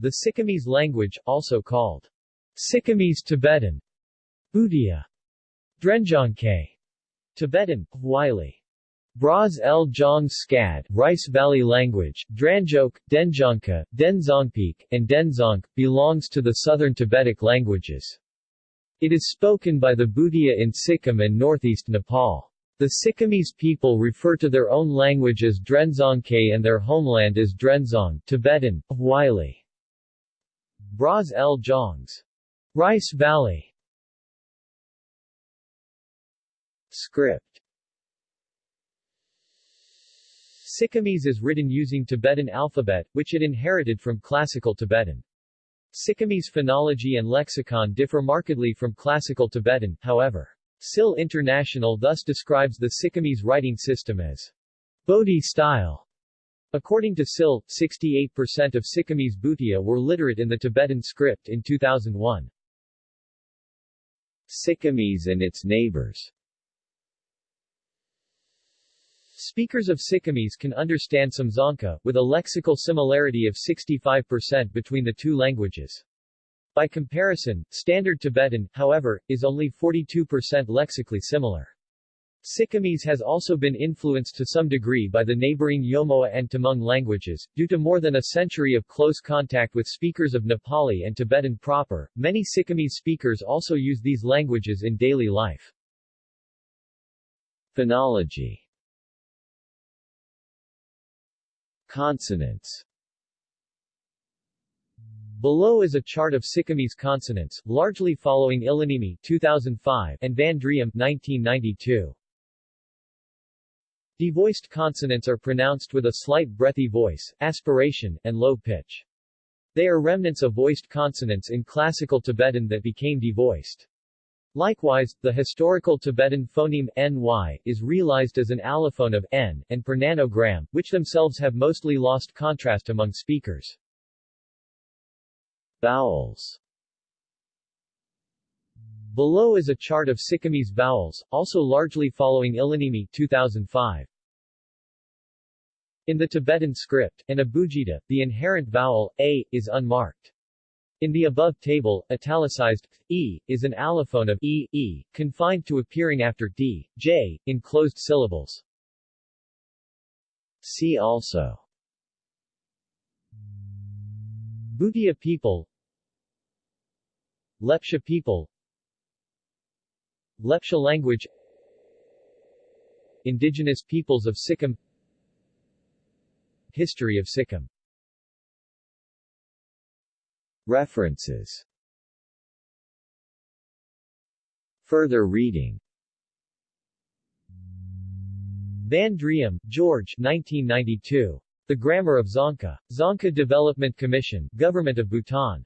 The Sikkimese language, also called Sikkimese Tibetan, Bhutia, Drendzongkhay, Tibetan, Wylie, Braz el Jong Skad, Rice Valley language, Dranjok, Dendzongkha, Denzongpik, and Denzong, belongs to the southern Tibetic languages. It is spoken by the Bhutia in Sikkim and northeast Nepal. The Sikkimese people refer to their own language as Drendzongkhay and their homeland as Drenzong Tibetan, Wylie. Braz el Jongs. Rice Valley Script Sikkimese is written using Tibetan alphabet, which it inherited from Classical Tibetan. Sikkimese phonology and lexicon differ markedly from Classical Tibetan, however. SIL International thus describes the Sikkimese writing system as Bodhi style. According to SIL, 68% of Sikkimese Bhutia were literate in the Tibetan script in 2001. Sikkimese and its neighbors Speakers of Sikkimese can understand some Dzongkha, with a lexical similarity of 65% between the two languages. By comparison, Standard Tibetan, however, is only 42% lexically similar. Sikkimese has also been influenced to some degree by the neighboring Yolmowa and Tamang languages. Due to more than a century of close contact with speakers of Nepali and Tibetan proper, many Sikkimese speakers also use these languages in daily life. Phonology Consonants Below is a chart of Sikkimese consonants, largely following Yliniemi 2005 and Van Driem 1992. Devoiced consonants are pronounced with a slight breathy voice, aspiration, and low pitch. They are remnants of voiced consonants in Classical Tibetan that became devoiced. Likewise, the historical Tibetan phoneme ny is realized as an allophone of n and per nanogram, which themselves have mostly lost contrast among speakers. Vowels Below is a chart of Sikkimese vowels, also largely following Yliniemi 2005. In the Tibetan script, and abugida, the inherent vowel, a, is unmarked. In the above table, italicized e is an allophone of e, e, confined to appearing after d, j, in closed syllables. See also. Bhutia people. Lepcha people. Lepcha language. Indigenous peoples of Sikkim History of Sikkim References Further reading Van Driem, George 1992. The Grammar of Dzongkha. Dzongkha Development Commission, Government of Bhutan.